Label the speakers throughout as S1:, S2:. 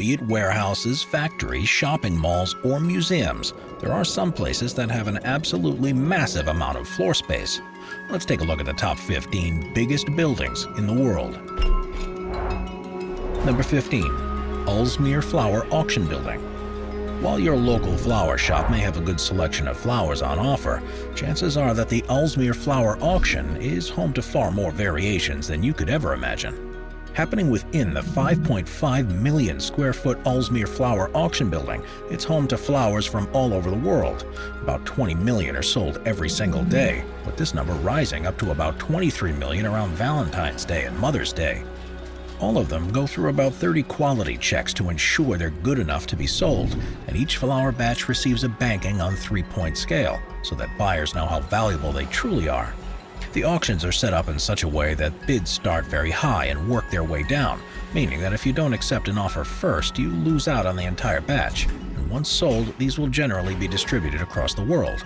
S1: Be it warehouses, factories, shopping malls, or museums, there are some places that have an absolutely massive amount of floor space. Let's take a look at the top 15 biggest buildings in the world. Number 15. Aalsmeer Flower Auction Building while your local flower shop may have a good selection of flowers on offer, chances are that the Aalsmeer Flower Auction is home to far more variations than you could ever imagine. Happening within the 5.5 million square foot Aalsmeer Flower Auction Building, it's home to flowers from all over the world. About 20 million are sold every single day, with this number rising up to about 23 million around Valentine's Day and Mother's Day. All of them go through about 30 quality checks to ensure they're good enough to be sold, and each flower batch receives a banking on three-point scale so that buyers know how valuable they truly are. The auctions are set up in such a way that bids start very high and work their way down, meaning that if you don't accept an offer first, you lose out on the entire batch, and once sold, these will generally be distributed across the world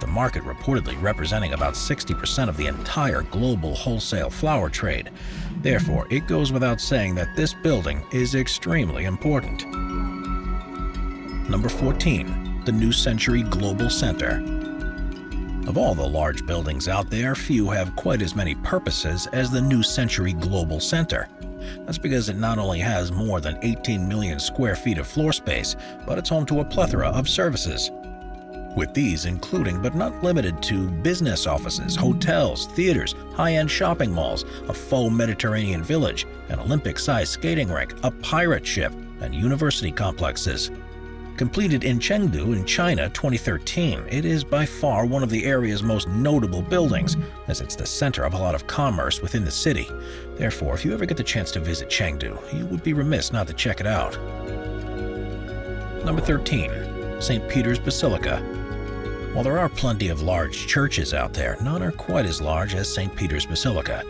S1: the market reportedly representing about 60% of the entire global wholesale flower trade. Therefore, it goes without saying that this building is extremely important. Number 14. The New Century Global Center of all the large buildings out there, few have quite as many purposes as the New Century Global Center. That's because it not only has more than 18 million square feet of floor space, but it's home to a plethora of services with these including but not limited to business offices, hotels, theaters, high-end shopping malls, a faux Mediterranean village, an Olympic-sized skating rink, a pirate ship, and university complexes. Completed in Chengdu in China 2013, it is by far one of the area's most notable buildings, as it's the center of a lot of commerce within the city. Therefore, if you ever get the chance to visit Chengdu, you would be remiss not to check it out. Number 13. St. Peter's Basilica while there are plenty of large churches out there, none are quite as large as St. Peter's Basilica.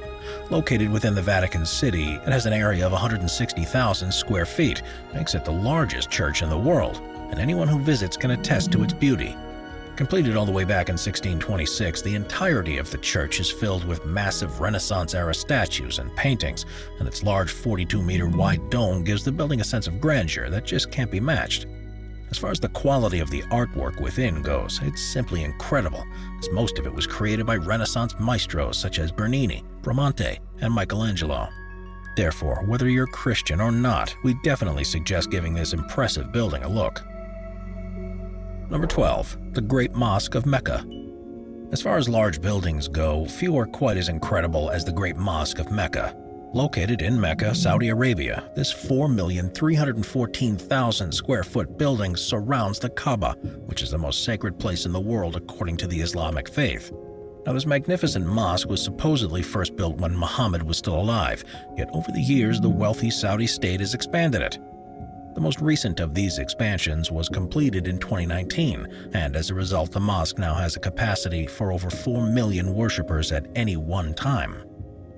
S1: Located within the Vatican City, it has an area of 160,000 square feet, makes it the largest church in the world, and anyone who visits can attest to its beauty. Completed all the way back in 1626, the entirety of the church is filled with massive Renaissance-era statues and paintings, and its large 42-meter wide dome gives the building a sense of grandeur that just can't be matched. As far as the quality of the artwork within goes, it's simply incredible, as most of it was created by Renaissance maestros such as Bernini, Bramante, and Michelangelo. Therefore, whether you're Christian or not, we definitely suggest giving this impressive building a look. Number 12. The Great Mosque of Mecca As far as large buildings go, few are quite as incredible as the Great Mosque of Mecca. Located in Mecca, Saudi Arabia, this 4,314,000 square foot building surrounds the Kaaba, which is the most sacred place in the world according to the Islamic faith. Now, this magnificent mosque was supposedly first built when Muhammad was still alive, yet over the years the wealthy Saudi state has expanded it. The most recent of these expansions was completed in 2019, and as a result the mosque now has a capacity for over 4 million worshippers at any one time.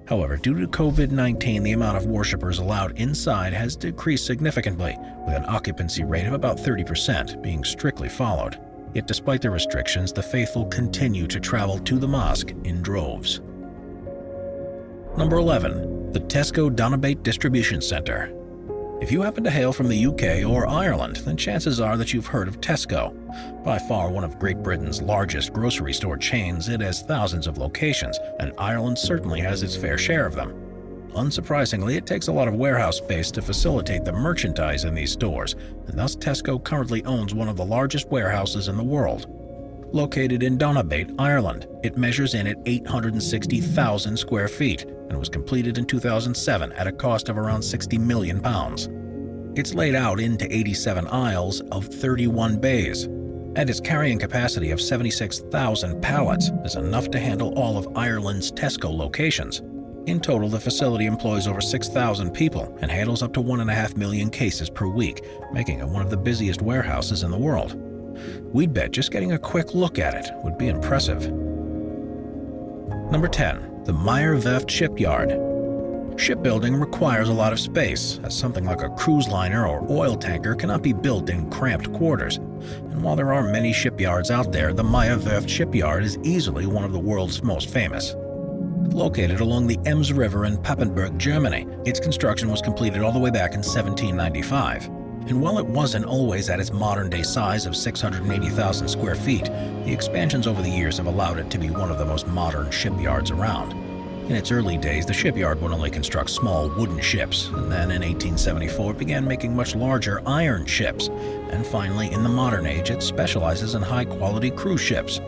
S1: However, due to COVID-19, the amount of worshippers allowed inside has decreased significantly, with an occupancy rate of about 30% being strictly followed. Yet despite the restrictions, the faithful continue to travel to the mosque in droves. Number 11. The Tesco Donabate Distribution Center if you happen to hail from the UK or Ireland, then chances are that you've heard of Tesco. By far one of Great Britain's largest grocery store chains, it has thousands of locations, and Ireland certainly has its fair share of them. Unsurprisingly, it takes a lot of warehouse space to facilitate the merchandise in these stores, and thus Tesco currently owns one of the largest warehouses in the world. Located in Donabate, Ireland, it measures in at 860,000 square feet and was completed in 2007 at a cost of around 60 million pounds. It's laid out into 87 aisles of 31 bays, and its carrying capacity of 76,000 pallets is enough to handle all of Ireland's Tesco locations. In total, the facility employs over 6,000 people and handles up to 1.5 million cases per week, making it one of the busiest warehouses in the world. We'd bet just getting a quick look at it would be impressive. Number 10. The Meyer Werft Shipyard Shipbuilding requires a lot of space, as something like a cruise liner or oil tanker cannot be built in cramped quarters. And while there are many shipyards out there, the Meyer Werft Shipyard is easily one of the world's most famous. Located along the Ems River in Papenburg, Germany, its construction was completed all the way back in 1795. And while it wasn't always at its modern-day size of 680,000 square feet, the expansions over the years have allowed it to be one of the most modern shipyards around. In its early days, the shipyard would only construct small wooden ships, and then in 1874 it began making much larger iron ships, and finally in the modern age it specializes in high-quality cruise ships.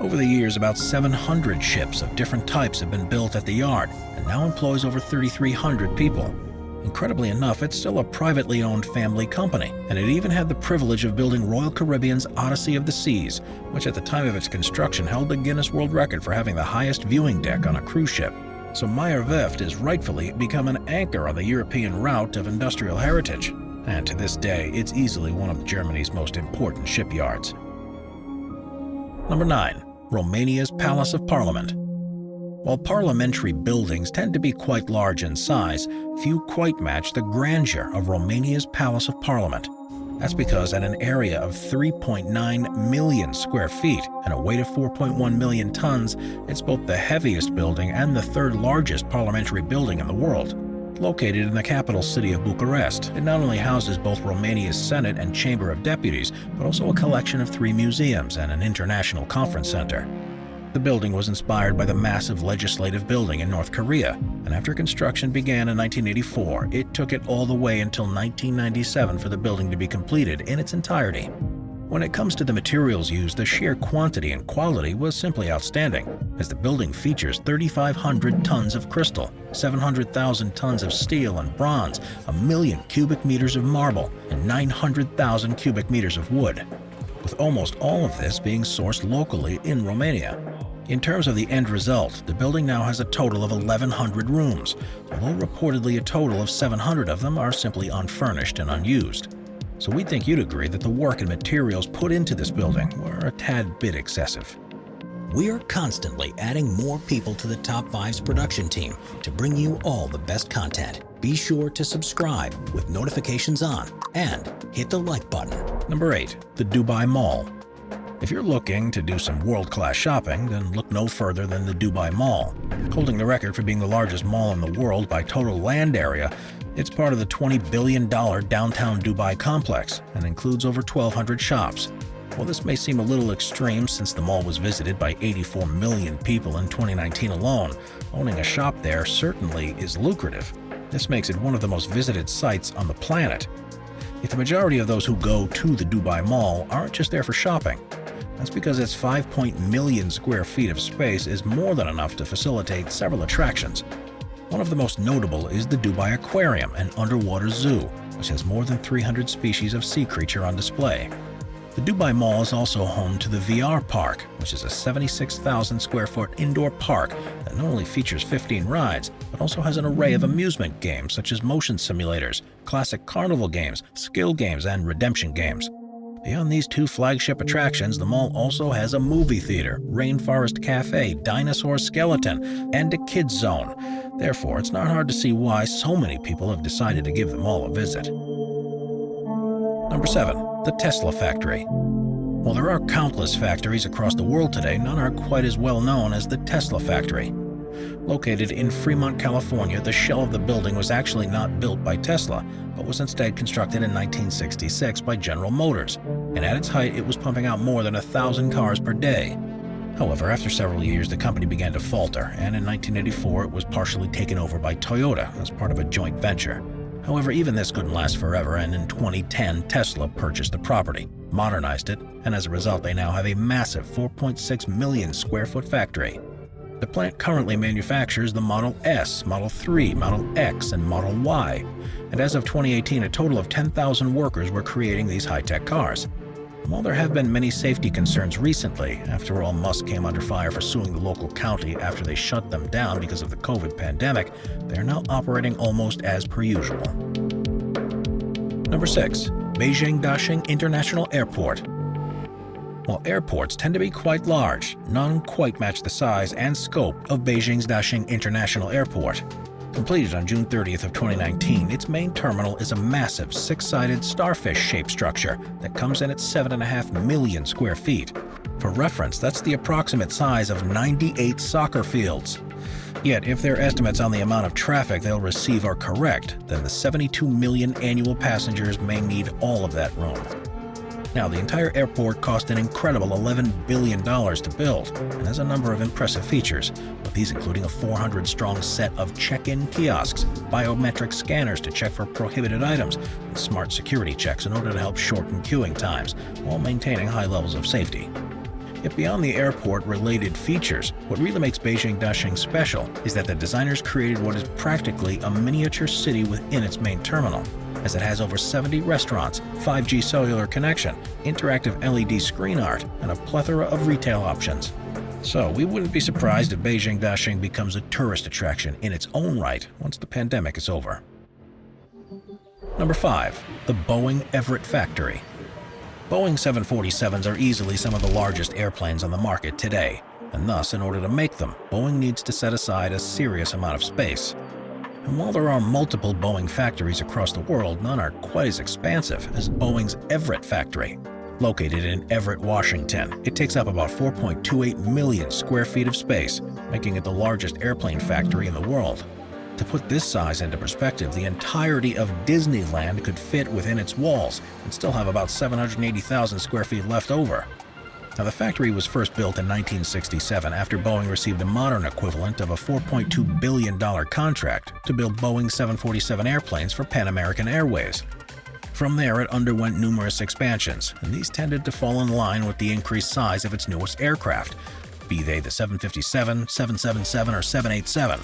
S1: Over the years, about 700 ships of different types have been built at the yard, and now employs over 3,300 people. Incredibly enough, it's still a privately owned family company, and it even had the privilege of building Royal Caribbean's Odyssey of the Seas, which at the time of its construction held the Guinness World Record for having the highest viewing deck on a cruise ship. So Meyer Werft has rightfully become an anchor on the European route of industrial heritage, and to this day, it's easily one of Germany's most important shipyards. Number 9. Romania's Palace of Parliament while parliamentary buildings tend to be quite large in size, few quite match the grandeur of Romania's Palace of Parliament. That's because at an area of 3.9 million square feet and a weight of 4.1 million tons, it's both the heaviest building and the third largest parliamentary building in the world. Located in the capital city of Bucharest, it not only houses both Romania's Senate and Chamber of Deputies, but also a collection of three museums and an international conference center. The building was inspired by the massive legislative building in North Korea, and after construction began in 1984, it took it all the way until 1997 for the building to be completed in its entirety. When it comes to the materials used, the sheer quantity and quality was simply outstanding, as the building features 3,500 tons of crystal, 700,000 tons of steel and bronze, a million cubic meters of marble, and 900,000 cubic meters of wood, with almost all of this being sourced locally in Romania. In terms of the end result, the building now has a total of 1,100 rooms, although reportedly a total of 700 of them are simply unfurnished and unused. So we think you'd agree that the work and materials put into this building were a tad bit excessive.
S2: We're constantly adding more people to the Top 5's production team to bring you all the best content. Be sure to subscribe with notifications on and hit the like button.
S1: Number 8. The Dubai Mall if you're looking to do some world-class shopping, then look no further than the Dubai Mall. Holding the record for being the largest mall in the world by total land area, it's part of the $20 billion downtown Dubai complex and includes over 1,200 shops. While this may seem a little extreme since the mall was visited by 84 million people in 2019 alone, owning a shop there certainly is lucrative. This makes it one of the most visited sites on the planet. Yet the majority of those who go to the Dubai Mall aren't just there for shopping. That's because its 5 million square feet of space is more than enough to facilitate several attractions. One of the most notable is the Dubai Aquarium, an underwater zoo, which has more than 300 species of sea creature on display. The Dubai Mall is also home to the VR Park, which is a 76,000 square foot indoor park that not only features 15 rides, but also has an array of amusement games such as motion simulators, classic carnival games, skill games, and redemption games. Beyond these two flagship attractions, the mall also has a movie theater, Rainforest Cafe, Dinosaur Skeleton, and a kids zone. Therefore, it's not hard to see why so many people have decided to give the mall a visit. Number 7. The Tesla Factory While there are countless factories across the world today, none are quite as well known as the Tesla Factory. Located in Fremont, California, the shell of the building was actually not built by Tesla, but was instead constructed in 1966 by General Motors, and at its height it was pumping out more than a thousand cars per day. However, after several years, the company began to falter, and in 1984 it was partially taken over by Toyota as part of a joint venture. However, even this couldn't last forever, and in 2010, Tesla purchased the property, modernized it, and as a result, they now have a massive 4.6 million square foot factory. The plant currently manufactures the Model S, Model 3, Model X, and Model Y, and as of 2018 a total of 10,000 workers were creating these high-tech cars. While there have been many safety concerns recently, after all Musk came under fire for suing the local county after they shut them down because of the COVID pandemic, they are now operating almost as per usual. Number 6. Beijing Daxing International Airport while airports tend to be quite large, none quite match the size and scope of Beijing's Daxing International Airport. Completed on June 30th of 2019, its main terminal is a massive six-sided starfish-shaped structure that comes in at 7.5 million square feet. For reference, that's the approximate size of 98 soccer fields. Yet, if their estimates on the amount of traffic they'll receive are correct, then the 72 million annual passengers may need all of that room. Now, the entire airport cost an incredible $11 billion to build and has a number of impressive features, with these including a 400-strong set of check-in kiosks, biometric scanners to check for prohibited items, and smart security checks in order to help shorten queuing times, while maintaining high levels of safety. Yet beyond the airport-related features, what really makes Beijing Daxing special is that the designers created what is practically a miniature city within its main terminal as it has over 70 restaurants, 5G cellular connection, interactive LED screen art, and a plethora of retail options. So we wouldn't be surprised if Beijing Daxing becomes a tourist attraction in its own right once the pandemic is over. Number 5. The Boeing Everett Factory Boeing 747s are easily some of the largest airplanes on the market today, and thus, in order to make them, Boeing needs to set aside a serious amount of space. And while there are multiple Boeing factories across the world, none are quite as expansive as Boeing's Everett factory. Located in Everett, Washington, it takes up about 4.28 million square feet of space, making it the largest airplane factory in the world. To put this size into perspective, the entirety of Disneyland could fit within its walls and still have about 780,000 square feet left over. Now, the factory was first built in 1967 after Boeing received a modern equivalent of a $4.2 billion contract to build Boeing 747 airplanes for Pan American Airways. From there, it underwent numerous expansions, and these tended to fall in line with the increased size of its newest aircraft, be they the 757, 777, or 787.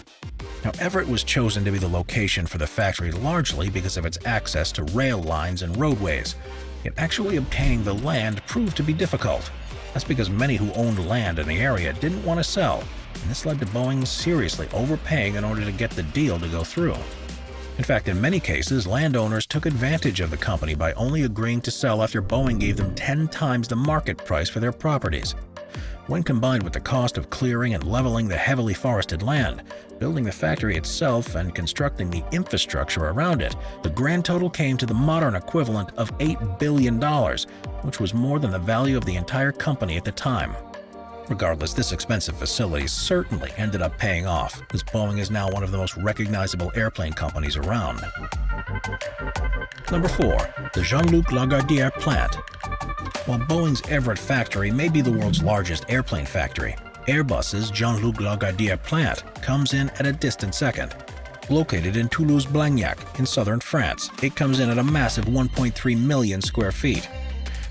S1: Now, Everett was chosen to be the location for the factory largely because of its access to rail lines and roadways, yet actually obtaining the land proved to be difficult. That's because many who owned land in the area didn't want to sell, and this led to Boeing seriously overpaying in order to get the deal to go through. In fact, in many cases, landowners took advantage of the company by only agreeing to sell after Boeing gave them 10 times the market price for their properties. When combined with the cost of clearing and leveling the heavily forested land, building the factory itself and constructing the infrastructure around it, the grand total came to the modern equivalent of $8 billion, which was more than the value of the entire company at the time. Regardless, this expensive facility certainly ended up paying off, as Boeing is now one of the most recognizable airplane companies around. Number 4. The Jean-Luc Lagardère Plant While Boeing's Everett factory may be the world's largest airplane factory, Airbus's Jean-Luc Lagardère plant comes in at a distant second. Located in Toulouse-Blagnac in southern France, it comes in at a massive 1.3 million square feet.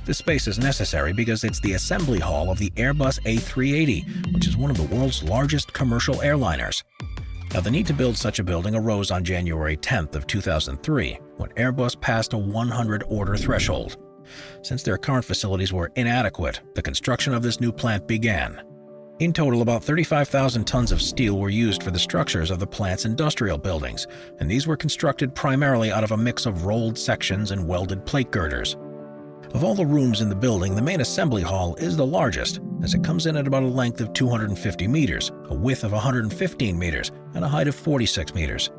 S1: This space is necessary because it's the assembly hall of the Airbus A380, which is one of the world's largest commercial airliners. Now, the need to build such a building arose on January 10th of 2003, when Airbus passed a 100 order threshold. Since their current facilities were inadequate, the construction of this new plant began. In total, about 35,000 tons of steel were used for the structures of the plant's industrial buildings, and these were constructed primarily out of a mix of rolled sections and welded plate girders. Of all the rooms in the building, the main assembly hall is the largest, as it comes in at about a length of 250 meters, a width of 115 meters, and a height of 46 meters.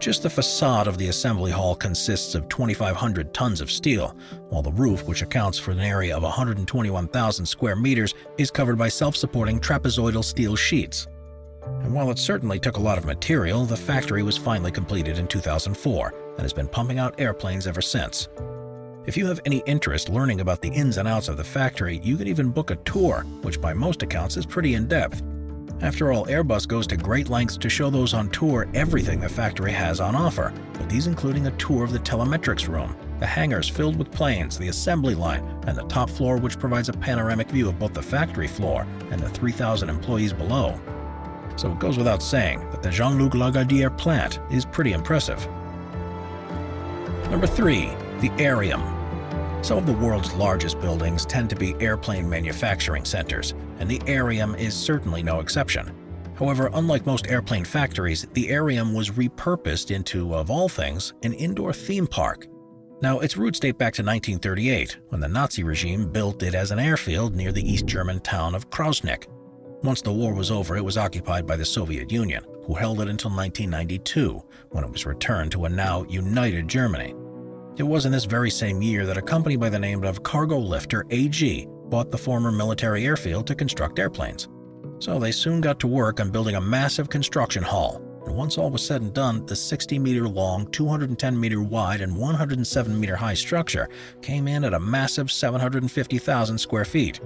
S1: Just the facade of the assembly hall consists of 2,500 tons of steel, while the roof, which accounts for an area of 121,000 square meters, is covered by self-supporting trapezoidal steel sheets. And while it certainly took a lot of material, the factory was finally completed in 2004 and has been pumping out airplanes ever since. If you have any interest learning about the ins and outs of the factory, you can even book a tour, which by most accounts is pretty in-depth. After all, Airbus goes to great lengths to show those on tour everything the factory has on offer, with these including a tour of the telemetrics room, the hangars filled with planes, the assembly line, and the top floor which provides a panoramic view of both the factory floor and the 3,000 employees below. So it goes without saying that the Jean-Luc Lagardère plant is pretty impressive. Number 3. The Aerium some of the world's largest buildings tend to be airplane manufacturing centers, and the Aerium is certainly no exception. However, unlike most airplane factories, the Aerium was repurposed into, of all things, an indoor theme park. Now, its roots date back to 1938, when the Nazi regime built it as an airfield near the East German town of Krausnick. Once the war was over, it was occupied by the Soviet Union, who held it until 1992, when it was returned to a now united Germany. It was in this very same year that a company by the name of Cargo Lifter AG bought the former military airfield to construct airplanes. So they soon got to work on building a massive construction hall, and once all was said and done, the 60 meter long, 210 meter wide, and 107 meter high structure came in at a massive 750,000 square feet.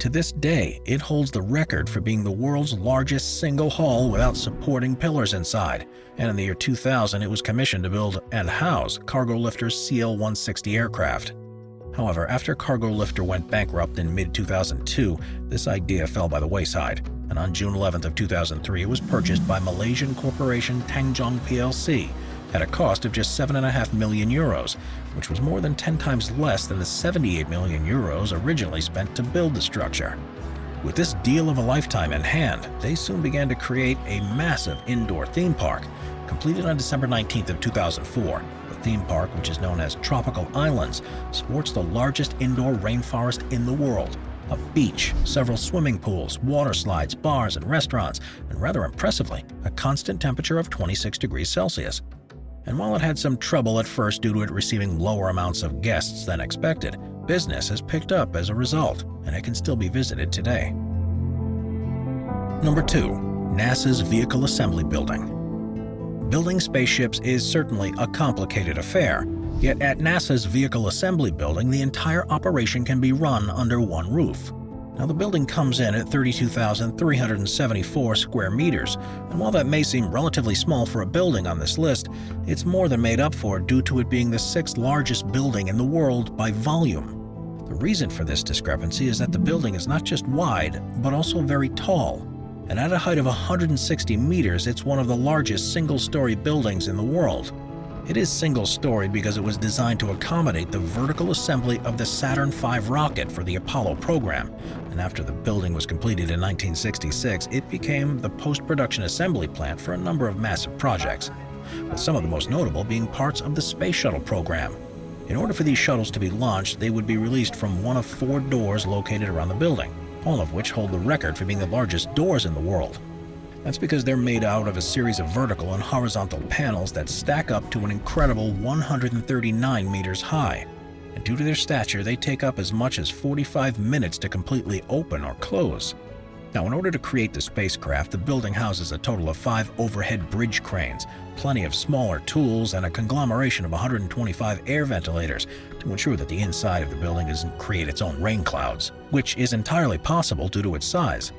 S1: To this day, it holds the record for being the world's largest single hall without supporting pillars inside, and in the year 2000 it was commissioned to build and house Cargo Lifter's CL-160 aircraft. However, after Cargo Lifter went bankrupt in mid-2002, this idea fell by the wayside, and on June 11th of 2003 it was purchased by Malaysian corporation Tanjong plc at a cost of just 7.5 million euros, which was more than 10 times less than the 78 million euros originally spent to build the structure. With this deal of a lifetime in hand, they soon began to create a massive indoor theme park, completed on December 19th of 2004. The theme park, which is known as Tropical Islands, sports the largest indoor rainforest in the world, a beach, several swimming pools, water slides, bars, and restaurants, and rather impressively, a constant temperature of 26 degrees Celsius and while it had some trouble at first due to it receiving lower amounts of guests than expected, business has picked up as a result, and it can still be visited today. Number 2. NASA's Vehicle Assembly Building Building spaceships is certainly a complicated affair, yet at NASA's Vehicle Assembly Building the entire operation can be run under one roof. Now the building comes in at 32,374 square meters, and while that may seem relatively small for a building on this list, it's more than made up for due to it being the sixth largest building in the world by volume. The reason for this discrepancy is that the building is not just wide, but also very tall. And at a height of 160 meters, it's one of the largest single-story buildings in the world. It is single-storied because it was designed to accommodate the vertical assembly of the Saturn V rocket for the Apollo program, and after the building was completed in 1966, it became the post-production assembly plant for a number of massive projects, with some of the most notable being parts of the Space Shuttle program. In order for these shuttles to be launched, they would be released from one of four doors located around the building, all of which hold the record for being the largest doors in the world. That's because they're made out of a series of vertical and horizontal panels that stack up to an incredible 139 meters high. And due to their stature, they take up as much as 45 minutes to completely open or close. Now, in order to create the spacecraft, the building houses a total of five overhead bridge cranes, plenty of smaller tools, and a conglomeration of 125 air ventilators to ensure that the inside of the building doesn't create its own rain clouds, which is entirely possible due to its size.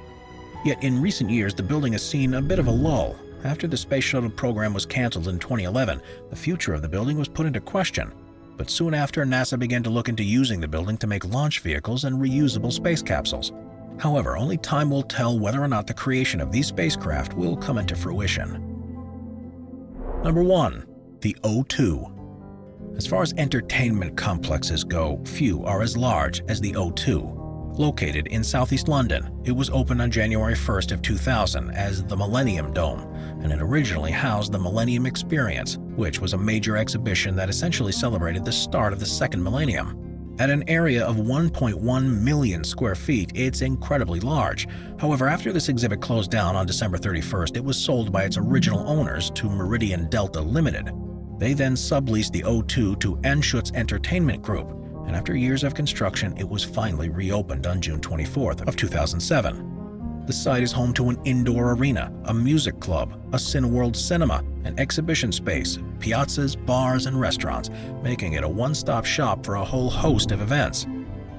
S1: Yet in recent years, the building has seen a bit of a lull. After the Space Shuttle program was canceled in 2011, the future of the building was put into question. But soon after, NASA began to look into using the building to make launch vehicles and reusable space capsules. However, only time will tell whether or not the creation of these spacecraft will come into fruition. Number 1. The O2 As far as entertainment complexes go, few are as large as the O2. Located in southeast London, it was opened on January 1st of 2000 as the Millennium Dome, and it originally housed the Millennium Experience, which was a major exhibition that essentially celebrated the start of the second millennium. At an area of 1.1 million square feet, it's incredibly large. However, after this exhibit closed down on December 31st, it was sold by its original owners to Meridian Delta Limited. They then subleased the O2 to Anschutz Entertainment Group, and after years of construction, it was finally reopened on June 24th of 2007. The site is home to an indoor arena, a music club, a Cineworld cinema, an exhibition space, piazzas, bars, and restaurants, making it a one-stop shop for a whole host of events.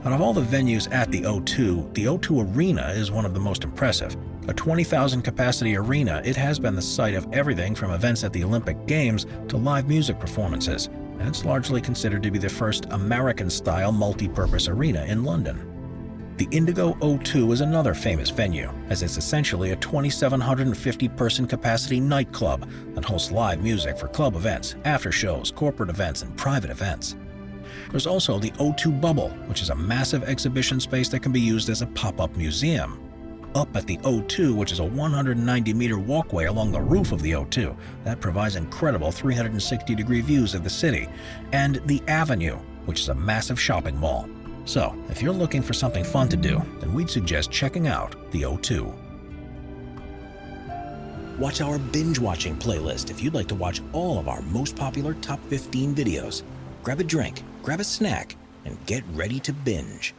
S1: Out of all the venues at the O2, the O2 Arena is one of the most impressive. A 20,000 capacity arena, it has been the site of everything from events at the Olympic Games to live music performances and it's largely considered to be the first American-style multi-purpose arena in London. The Indigo O2 is another famous venue, as it's essentially a 2,750-person capacity nightclub that hosts live music for club events, after shows, corporate events, and private events. There's also the O2 Bubble, which is a massive exhibition space that can be used as a pop-up museum up at the O2, which is a 190-meter walkway along the roof of the O2 that provides incredible 360-degree views of the city, and the Avenue, which is a massive shopping mall. So, if you're looking for something fun to do, then we'd suggest checking out the O2.
S2: Watch our binge-watching playlist if you'd like to watch all of our most popular top 15 videos. Grab a drink, grab a snack, and get ready to binge.